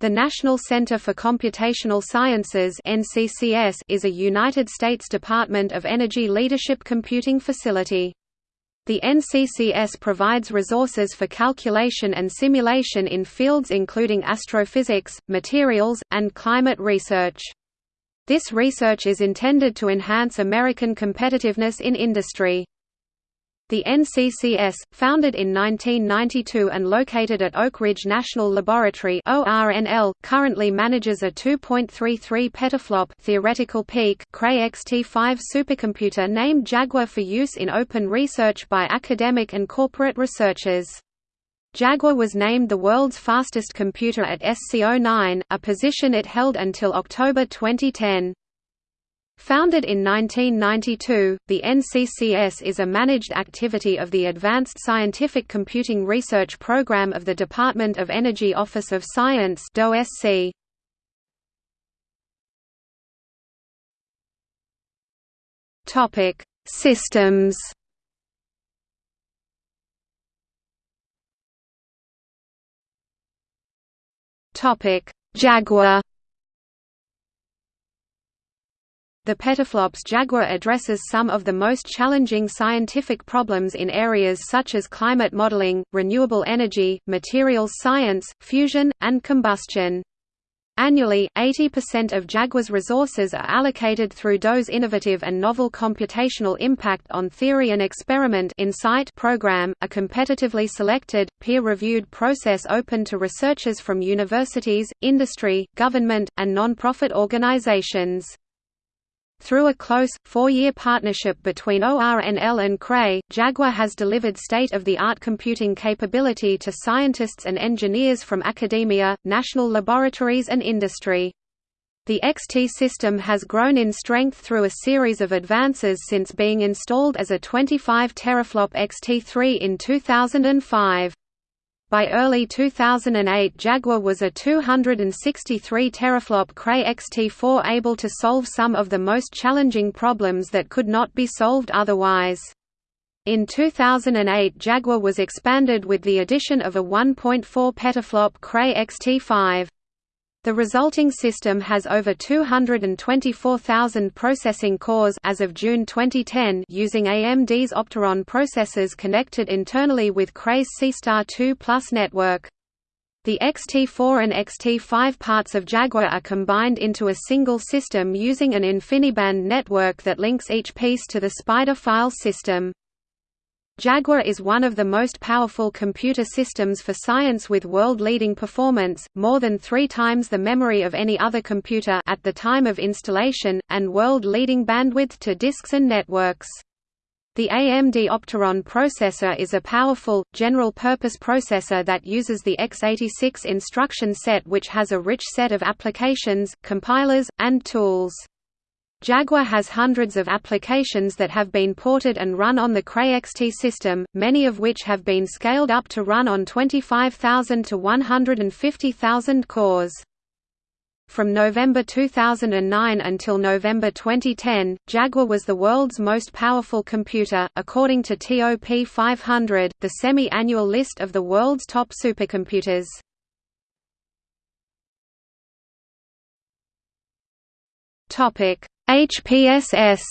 The National Center for Computational Sciences is a United States Department of Energy leadership computing facility. The NCCS provides resources for calculation and simulation in fields including astrophysics, materials, and climate research. This research is intended to enhance American competitiveness in industry. The NCCS, founded in 1992 and located at Oak Ridge National Laboratory (ORNL), currently manages a 2.33 petaflop theoretical peak Cray XT5 supercomputer named Jaguar for use in open research by academic and corporate researchers. Jaguar was named the world's fastest computer at SC09, a position it held until October 2010. Founded in 1992, the NCCS is a managed activity of the Advanced Scientific Computing Research Program of the Department of Energy Office of Science DOSC. Topic: Systems. Topic: Jaguar The petaflops Jaguar addresses some of the most challenging scientific problems in areas such as climate modeling, renewable energy, materials science, fusion, and combustion. Annually, 80% of Jaguar's resources are allocated through DOE's innovative and novel computational impact on theory and experiment INCITE program, a competitively selected, peer-reviewed process open to researchers from universities, industry, government, and non-profit organizations. Through a close, four-year partnership between ORNL and Cray, Jaguar has delivered state-of-the-art computing capability to scientists and engineers from academia, national laboratories and industry. The XT system has grown in strength through a series of advances since being installed as a 25 teraflop XT3 in 2005. By early 2008 Jaguar was a 263 teraflop Cray XT4 able to solve some of the most challenging problems that could not be solved otherwise. In 2008 Jaguar was expanded with the addition of a 1.4 petaflop Cray XT5. The resulting system has over 224,000 processing cores as of June 2010 using AMD's Opteron processors connected internally with Cray's SeaStar 2 Plus network. The XT4 and XT5 parts of Jaguar are combined into a single system using an InfiniBand network that links each piece to the Spider file system. Jaguar is one of the most powerful computer systems for science with world-leading performance, more than three times the memory of any other computer at the time of installation, and world-leading bandwidth to disks and networks. The AMD Opteron processor is a powerful, general-purpose processor that uses the x86 instruction set which has a rich set of applications, compilers, and tools. Jaguar has hundreds of applications that have been ported and run on the Cray XT system, many of which have been scaled up to run on 25,000 to 150,000 cores. From November 2009 until November 2010, Jaguar was the world's most powerful computer, according to TOP 500, the semi-annual list of the world's top supercomputers. Topic: HPSS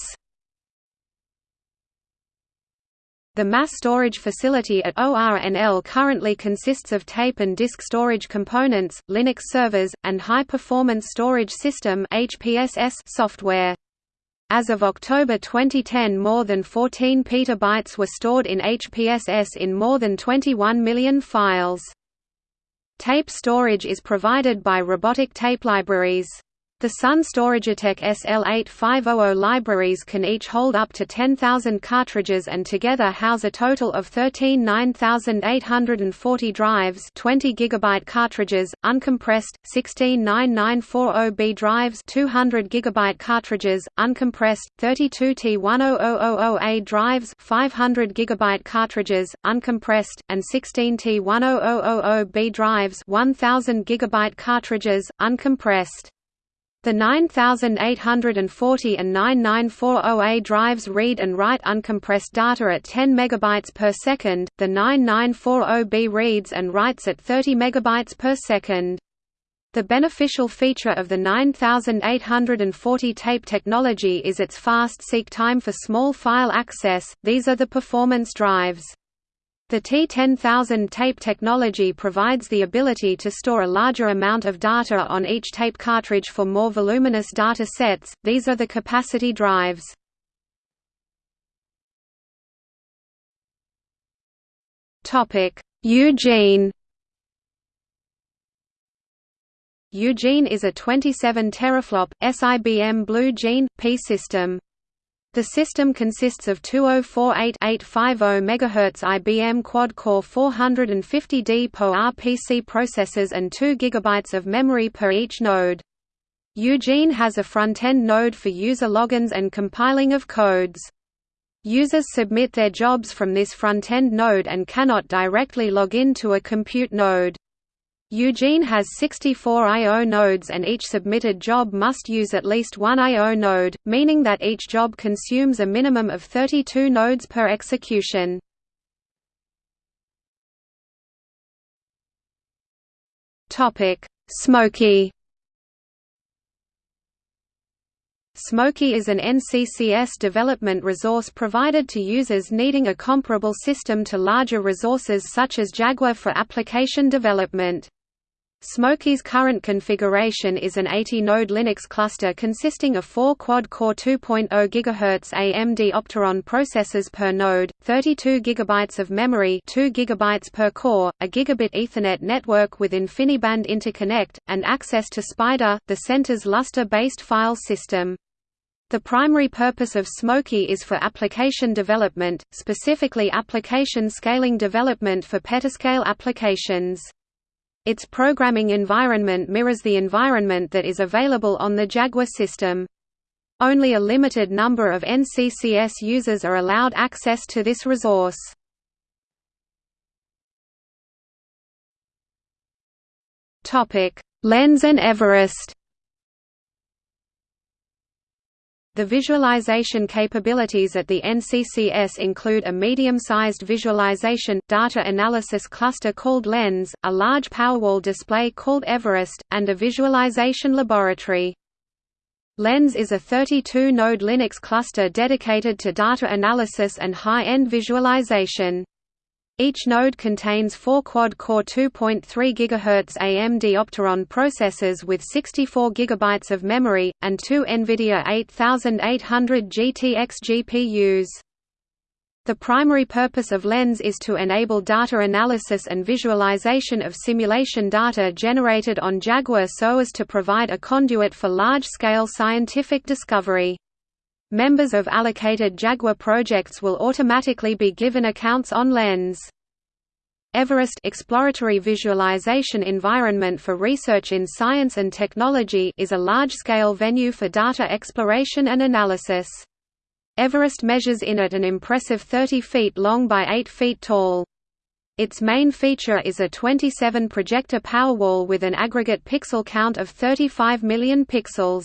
The mass storage facility at ORNL currently consists of tape and disk storage components, Linux servers, and high-performance storage system software. As of October 2010 more than 14 petabytes were stored in HPSS in more than 21 million files. Tape storage is provided by Robotic Tape Libraries. The Sun Storagetek SL8500 libraries can each hold up to 10,000 cartridges and together house a total of 13 9840 drives 20 GB cartridges, uncompressed, 16 9940B drives 200 GB cartridges, uncompressed, 32 T10000A drives 500 GB cartridges, uncompressed, and 16 T10000B drives 1000 GB cartridges, uncompressed. The 9840 and 9940A drives read and write uncompressed data at 10 MB per second, the 9940B reads and writes at 30 MB per second. The beneficial feature of the 9840 tape technology is its fast seek time for small file access, these are the performance drives. The T10000 tape technology provides the ability to store a larger amount of data on each tape cartridge for more voluminous data sets, these are the capacity drives. Eugene Eugene is a 27 teraflop, SIBM Blue Gene, P system. The system consists of 2048-850 MHz IBM quad-core 450D RPC processors and 2 GB of memory per each node. Eugene has a front-end node for user logins and compiling of codes. Users submit their jobs from this front-end node and cannot directly log in to a compute node. Eugene has 64 I.O. nodes and each submitted job must use at least one I.O. node, meaning that each job consumes a minimum of 32 nodes per execution. Smoky Smoky is an NCCS development resource provided to users needing a comparable system to larger resources such as Jaguar for application development. Smoky's current configuration is an 80-node Linux cluster consisting of four quad-core 2.0 GHz AMD Opteron processors per node, 32 GB of memory 2 GB per core, a gigabit Ethernet network with InfiniBand interconnect, and access to SPIDER, the center's Lustre-based file system. The primary purpose of Smoky is for application development, specifically application scaling development for petascale applications. Its programming environment mirrors the environment that is available on the Jaguar system. Only a limited number of NCCS users are allowed access to this resource. Lens and Everest The visualization capabilities at the NCCS include a medium-sized visualization, data analysis cluster called LENS, a large Powerwall display called Everest, and a visualization laboratory. LENS is a 32-node Linux cluster dedicated to data analysis and high-end visualization. Each node contains four quad-core 2.3 GHz AMD Opteron processors with 64 GB of memory, and two NVIDIA 8800 GTX GPUs. The primary purpose of LENS is to enable data analysis and visualization of simulation data generated on Jaguar so as to provide a conduit for large-scale scientific discovery. Members of allocated Jaguar projects will automatically be given accounts on LENS. Everest exploratory visualization environment for research in science and technology is a large-scale venue for data exploration and analysis. Everest measures in at an impressive 30 feet long by 8 feet tall. Its main feature is a 27 projector Powerwall with an aggregate pixel count of 35 million pixels.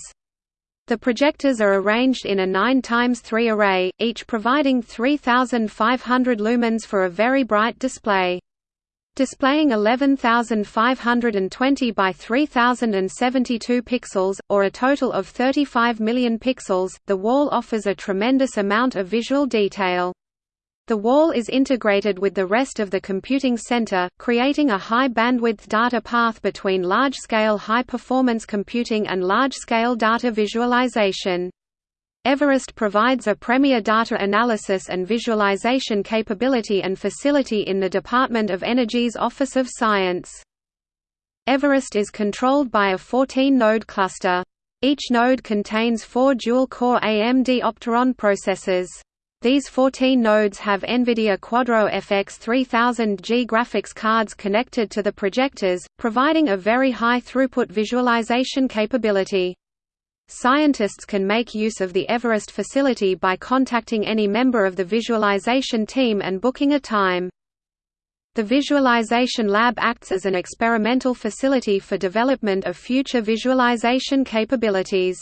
The projectors are arranged in a 9 x 3 array, each providing 3,500 lumens for a very bright display. Displaying 11,520 by 3,072 pixels, or a total of 35 million pixels, the wall offers a tremendous amount of visual detail. The wall is integrated with the rest of the computing center, creating a high-bandwidth data path between large-scale high-performance computing and large-scale data visualization. Everest provides a premier data analysis and visualization capability and facility in the Department of Energy's Office of Science. Everest is controlled by a 14-node cluster. Each node contains four dual-core AMD Opteron processors. These 14 nodes have NVIDIA Quadro FX 3000G graphics cards connected to the projectors, providing a very high throughput visualization capability. Scientists can make use of the Everest facility by contacting any member of the visualization team and booking a time. The Visualization Lab acts as an experimental facility for development of future visualization capabilities.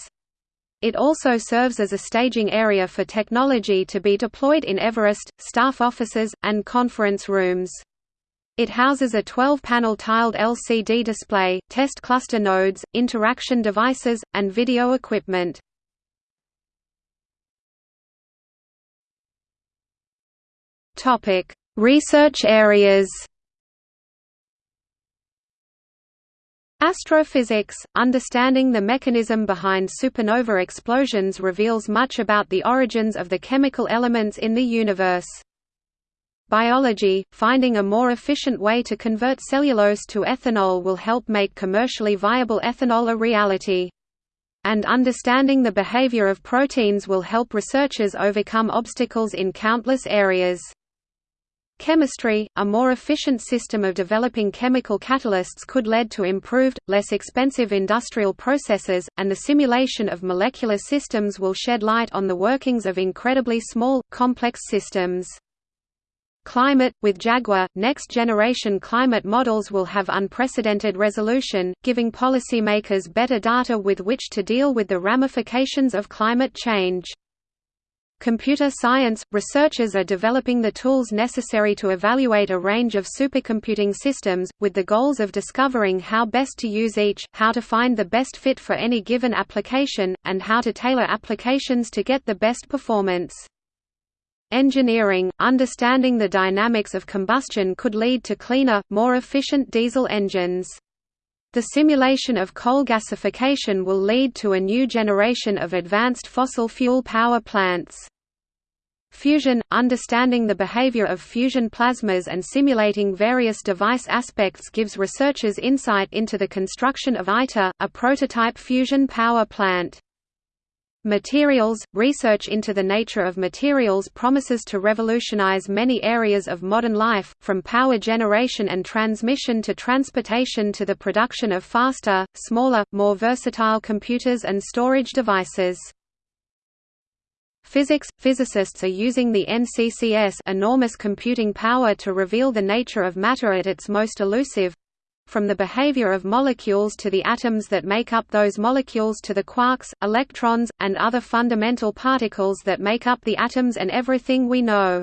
It also serves as a staging area for technology to be deployed in Everest, staff offices, and conference rooms. It houses a 12-panel tiled LCD display, test cluster nodes, interaction devices, and video equipment. Research areas Astrophysics – Understanding the mechanism behind supernova explosions reveals much about the origins of the chemical elements in the universe. Biology – Finding a more efficient way to convert cellulose to ethanol will help make commercially viable ethanol a reality. And understanding the behavior of proteins will help researchers overcome obstacles in countless areas. Chemistry, a more efficient system of developing chemical catalysts could lead to improved, less expensive industrial processes, and the simulation of molecular systems will shed light on the workings of incredibly small, complex systems. Climate – With Jaguar, next-generation climate models will have unprecedented resolution, giving policymakers better data with which to deal with the ramifications of climate change. Computer science – Researchers are developing the tools necessary to evaluate a range of supercomputing systems, with the goals of discovering how best to use each, how to find the best fit for any given application, and how to tailor applications to get the best performance. Engineering – Understanding the dynamics of combustion could lead to cleaner, more efficient diesel engines. The simulation of coal gasification will lead to a new generation of advanced fossil fuel power plants. Fusion – Understanding the behavior of fusion plasmas and simulating various device aspects gives researchers insight into the construction of ITER, a prototype fusion power plant. Materials – Research into the nature of materials promises to revolutionize many areas of modern life, from power generation and transmission to transportation to the production of faster, smaller, more versatile computers and storage devices. Physics – Physicists are using the NCCS enormous computing power to reveal the nature of matter at its most elusive—from the behavior of molecules to the atoms that make up those molecules to the quarks, electrons, and other fundamental particles that make up the atoms and everything we know.